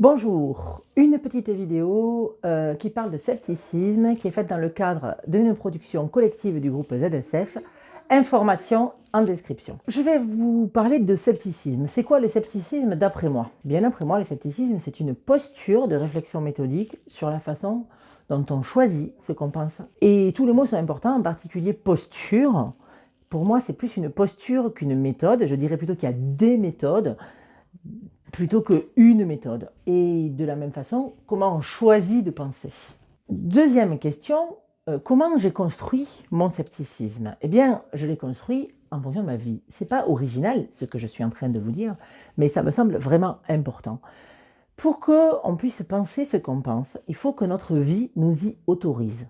Bonjour, une petite vidéo euh, qui parle de scepticisme qui est faite dans le cadre d'une production collective du groupe ZSF, information en description. Je vais vous parler de scepticisme. C'est quoi le scepticisme d'après moi? Bien d'après moi, le scepticisme c'est une posture de réflexion méthodique sur la façon dont on choisit ce qu'on pense. Et tous les mots sont importants, en particulier posture. Pour moi, c'est plus une posture qu'une méthode. Je dirais plutôt qu'il y a des méthodes plutôt qu'une méthode. Et de la même façon, comment on choisit de penser Deuxième question, euh, comment j'ai construit mon scepticisme? Eh bien, je l'ai construit en fonction de ma vie. Ce n'est pas original ce que je suis en train de vous dire, mais ça me semble vraiment important. Pour qu'on puisse penser ce qu'on pense, il faut que notre vie nous y autorise,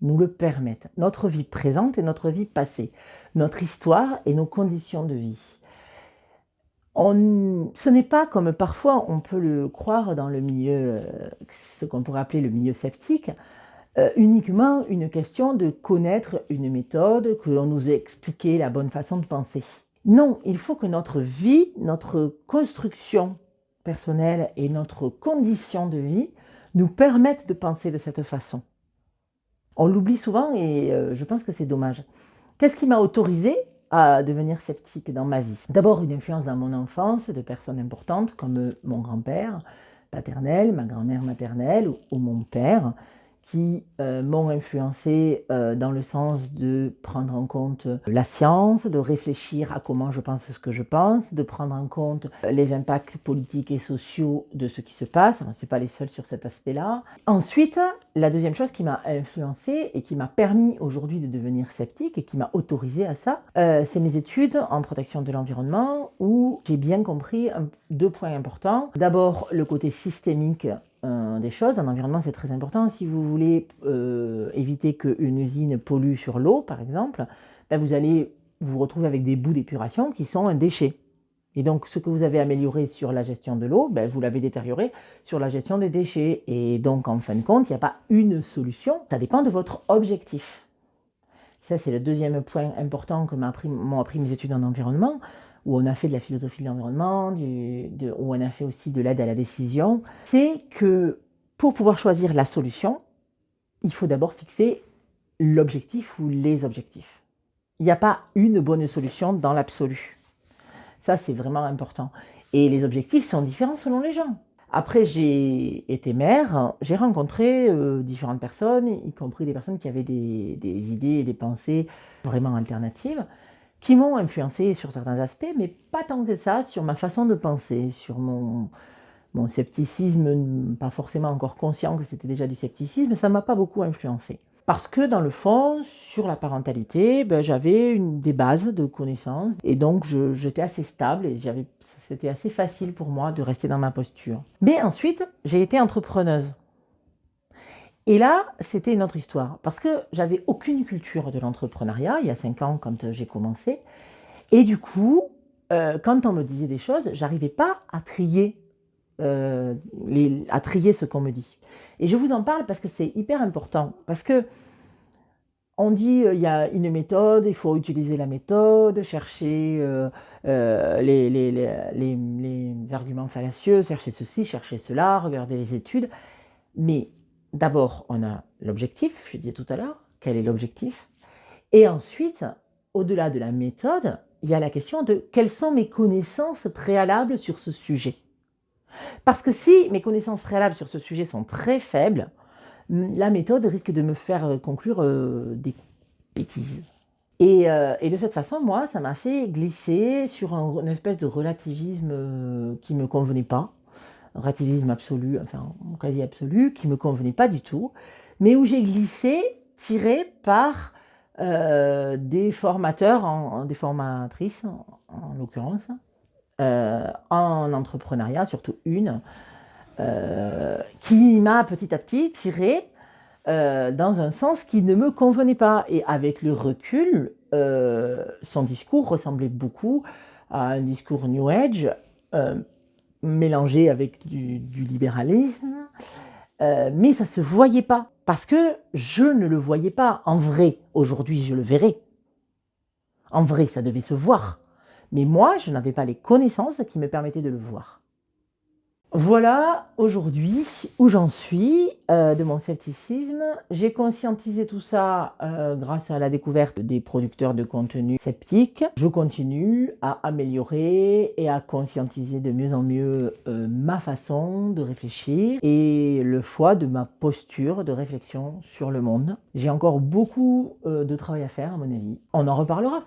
nous le permette. Notre vie présente et notre vie passée, notre histoire et nos conditions de vie ce n'est pas comme parfois on peut le croire dans le milieu, euh, ce qu'on pourrait appeler le milieu sceptique, euh, uniquement une question de connaître une méthode, que l'on nous ait expliqué la bonne façon de penser. Non, il faut que notre vie, notre construction personnelle et notre condition de vie nous permettent de penser de cette façon. On l'oublie souvent et euh, je pense que c'est dommage. Qu'est-ce qui m'a autorisé à devenir sceptique dans ma vie. D'abord une influence dans mon enfance de personnes importantes comme mon grand-père paternel, ma grand-mère maternelle ou, mon père qui euh, m'ont influencé euh, dans le sens de prendre en compte la science, de réfléchir à comment je pense ce que je pense, de prendre en compte les impacts politiques et sociaux de ce qui se passe. On n'est pas les seuls sur cet aspect-là. Ensuite, la deuxième chose qui m'a influencé et qui m'a permis aujourd'hui de devenir sceptique et qui m'a autorisé à ça, euh, c'est mes études en protection de l'environnement où j'ai bien compris deux points importants. D'abord, le côté systémique des choses. En environnement, c'est très important. Si vous voulez euh, éviter qu'une usine pollue sur l'eau, par exemple, ben, vous allez vous retrouver avec des bouts d'épuration qui sont un déchet. Et donc, ce que vous avez amélioré sur la gestion de l'eau, ben, vous l'avez détérioré sur la gestion des déchets. Et donc, en fin de compte, il n'y a pas une solution. Ça dépend de votre objectif. Ça, c'est le deuxième point important que m'ont appris mes études en environnement où on a fait de la philosophie de l'environnement, où on a fait aussi de l'aide à la décision, c'est que pour pouvoir choisir la solution, il faut d'abord fixer l'objectif ou les objectifs. Il n'y a pas une bonne solution dans l'absolu. Ça, c'est vraiment important. Et les objectifs sont différents selon les gens. Après, j'ai été mère, j'ai rencontré euh, différentes personnes, y compris des personnes qui avaient des idées et des pensées vraiment alternatives qui m'ont influencé sur certains aspects, mais pas tant que ça sur ma façon de penser, sur mon, scepticisme, pas forcément encore conscient que c'était déjà du scepticisme, ça ne m'a pas beaucoup influencé. Parce que dans le fond, sur la parentalité, ben, j'avais des bases de connaissances et donc j'étais assez stable et c'était assez facile pour moi de rester dans ma posture. Mais ensuite, j'ai été entrepreneuse. Et là, c'était une autre histoire, parce que j'avais aucune culture de l'entrepreneuriat, il y a cinq ans quand euh, j'ai commencé, et du coup, euh, quand on me disait des choses, j'arrivais pas à trier, euh, à trier ce qu'on me dit. Et je vous en parle parce que c'est hyper important, parce que on dit il y a une méthode, il faut utiliser la méthode, chercher les, les, les arguments fallacieux, chercher ceci, chercher cela, regarder les études, mais d'abord, on a l'objectif, je disais tout à l'heure, quel est l'objectif? Et ensuite, au-delà de la méthode, il y a la question de quelles sont mes connaissances préalables sur ce sujet. Parce que si mes connaissances préalables sur ce sujet sont très faibles, la méthode risque de me faire euh, conclure euh, des bêtises. Euh, et, de cette façon, moi, ça m'a fait glisser sur une espèce de relativisme qui ne me convenait pas, relativisme absolu, enfin quasi absolu, qui ne me convenait pas du tout, mais où j'ai glissé, tiré par euh, des formateurs, des formatrices en, l'occurrence, euh, en entrepreneuriat, surtout une, euh, qui m'a petit à petit tiré dans un sens qui ne me convenait pas. Et avec le recul, son discours ressemblait beaucoup à un discours New Age, mélangé avec du, libéralisme, euh, mais ça se voyait pas, parce que je ne le voyais pas. En vrai, aujourd'hui, je le verrai. En vrai, ça devait se voir. Mais moi, je n'avais pas les connaissances qui me permettaient de le voir. Voilà aujourd'hui où j'en suis euh, de mon scepticisme. J'ai conscientisé tout ça euh, grâce à la découverte des producteurs de contenu sceptiques. Je continue à améliorer et à conscientiser de mieux en mieux euh, ma façon de réfléchir et le choix de ma posture de réflexion sur le monde. J'ai encore beaucoup de travail à faire à mon avis. On en reparlera.